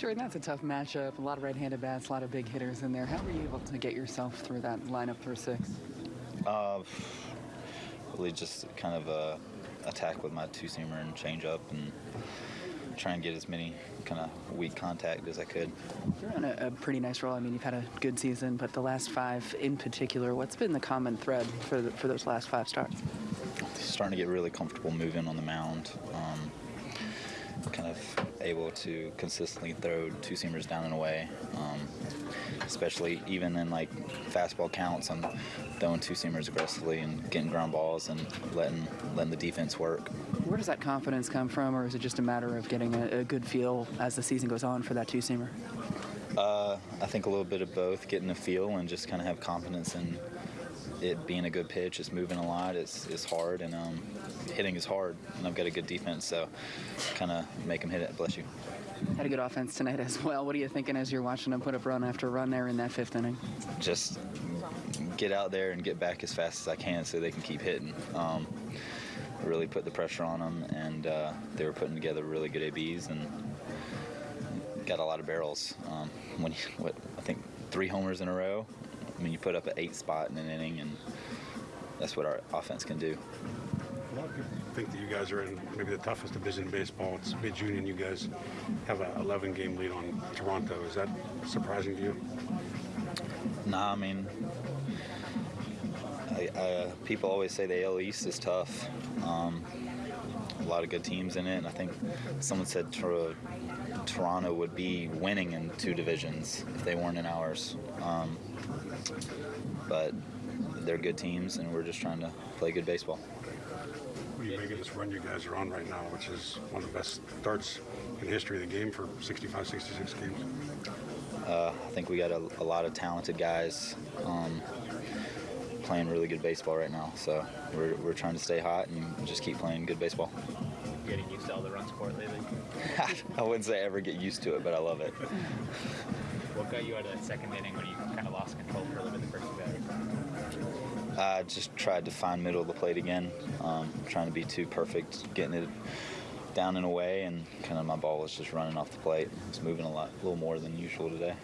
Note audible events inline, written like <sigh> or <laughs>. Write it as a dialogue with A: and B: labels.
A: Jordan, that's a tough matchup. A lot of right-handed bats, a lot of big hitters in there. How were you able to get yourself through that lineup for six?
B: Uh, really just kind of uh, attack with my two-seamer and change up and try and get as many kind of weak contact as I could.
A: You're on a, a, pretty nice roll. I mean, you've had a good season, but the last five in particular, what's been the common thread for the, for those last five starts?
B: Starting to get really comfortable moving on the mound. Um, kind of able to consistently throw two seamers down and away. Um, especially even in like fastball counts, I'm throwing two seamers aggressively and getting ground balls and letting letting the defense work.
A: Where does that confidence come from, or is it just a matter of getting a, a good feel as the season goes on for that two seamer?
B: Uh, I think a little bit of both, getting a feel and just kind of have confidence in it being a good pitch. It's moving a lot. It's, it's hard, and um, hitting is hard. And I've got a good defense, so kind of make them hit it. Bless you.
A: Had a good offense tonight <laughs> as well. What are you thinking as you're watching them put up run after run there in that fifth inning?
B: Just get out there and get back as fast as I can so they can keep hitting. Um, really put the pressure on them, and uh, they were putting together really good ABs and got a lot of barrels. Um, when you, what I think three homers in a row. I mean, you put up an eight spot in an inning, and that's what our offense can do.
C: A lot of people think that you guys are in maybe the toughest division in baseball. It's mid June, and you guys have an 11 game lead on Toronto. Is that surprising to you?
B: Nah, I mean, I, I, people always say the AL East is tough. Um, a lot of good teams in it, and I think someone said Toronto would be winning in two divisions if they weren't in ours. Um, but they're good teams, and we're just trying to play good baseball.
C: What do you make of this run you guys are on right now, which is one of the best starts in the history of the game for 65, 66 games?
B: Uh, I think we got a, a, lot of talented guys um, playing really good baseball right now. So we're, we're trying to stay hot and just keep playing good baseball.
D: Getting used to all the run support lately? <laughs>
B: I wouldn't say I ever get used to it, but I love it. <laughs>
D: what got you out of that second inning when you kind of lost control for a little bit the first two
B: I just tried to find middle of the plate again, um, trying to be too perfect, getting it down and away, and kind of my ball was just running off the plate. It was moving a lot, a little more than usual today.